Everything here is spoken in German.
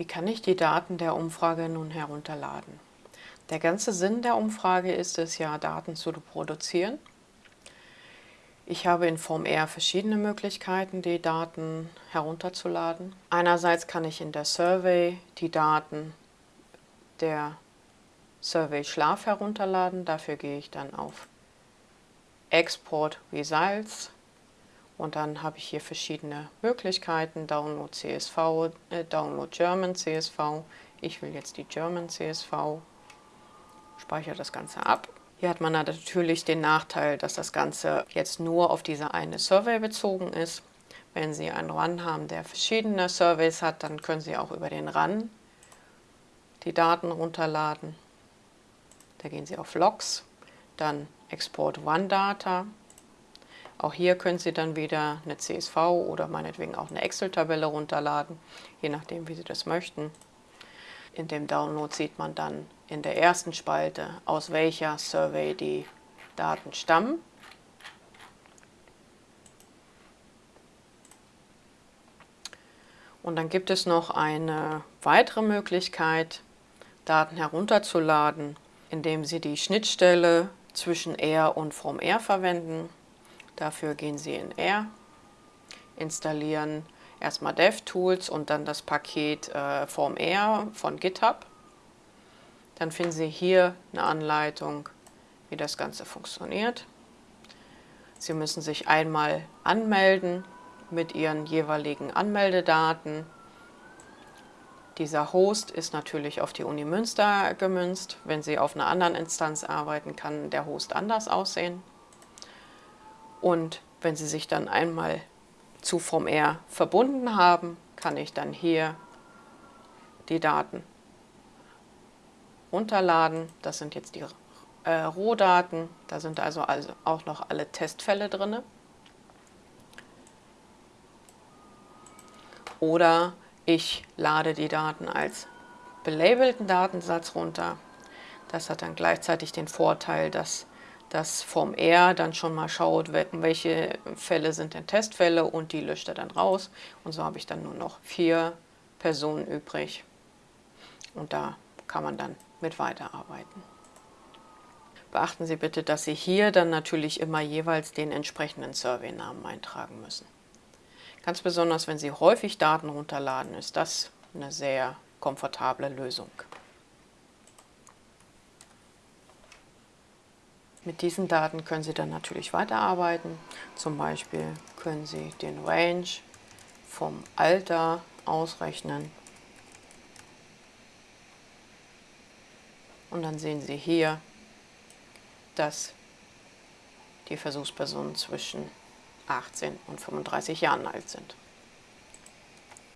Wie kann ich die Daten der Umfrage nun herunterladen? Der ganze Sinn der Umfrage ist es ja, Daten zu produzieren. Ich habe in Form R verschiedene Möglichkeiten, die Daten herunterzuladen. Einerseits kann ich in der Survey die Daten der Survey Schlaf herunterladen. Dafür gehe ich dann auf Export Results und dann habe ich hier verschiedene Möglichkeiten, Download CSV, äh, Download German CSV. Ich will jetzt die German CSV, speichere das Ganze ab. Hier hat man natürlich den Nachteil, dass das Ganze jetzt nur auf diese eine Survey bezogen ist. Wenn Sie einen Run haben, der verschiedene Surveys hat, dann können Sie auch über den Run die Daten runterladen. Da gehen Sie auf Logs, dann Export One Data auch hier können Sie dann wieder eine CSV oder meinetwegen auch eine Excel-Tabelle runterladen, je nachdem, wie Sie das möchten. In dem Download sieht man dann in der ersten Spalte, aus welcher Survey die Daten stammen. Und dann gibt es noch eine weitere Möglichkeit, Daten herunterzuladen, indem Sie die Schnittstelle zwischen R und From R verwenden. Dafür gehen Sie in R, installieren erstmal DevTools und dann das Paket äh, Form R von GitHub. Dann finden Sie hier eine Anleitung, wie das Ganze funktioniert. Sie müssen sich einmal anmelden mit Ihren jeweiligen Anmeldedaten. Dieser Host ist natürlich auf die Uni Münster gemünzt. Wenn Sie auf einer anderen Instanz arbeiten, kann der Host anders aussehen. Und wenn Sie sich dann einmal zu VMR verbunden haben, kann ich dann hier die Daten runterladen. Das sind jetzt die äh, Rohdaten. Da sind also, also auch noch alle Testfälle drin. Oder ich lade die Daten als belabelten Datensatz runter. Das hat dann gleichzeitig den Vorteil, dass das vom R dann schon mal schaut, welche Fälle sind denn Testfälle und die löscht er dann raus. Und so habe ich dann nur noch vier Personen übrig. Und da kann man dann mit weiterarbeiten. Beachten Sie bitte, dass Sie hier dann natürlich immer jeweils den entsprechenden Survey-Namen eintragen müssen. Ganz besonders, wenn Sie häufig Daten runterladen, ist das eine sehr komfortable Lösung. Mit diesen Daten können Sie dann natürlich weiterarbeiten. Zum Beispiel können Sie den Range vom Alter ausrechnen. Und dann sehen Sie hier, dass die Versuchspersonen zwischen 18 und 35 Jahren alt sind.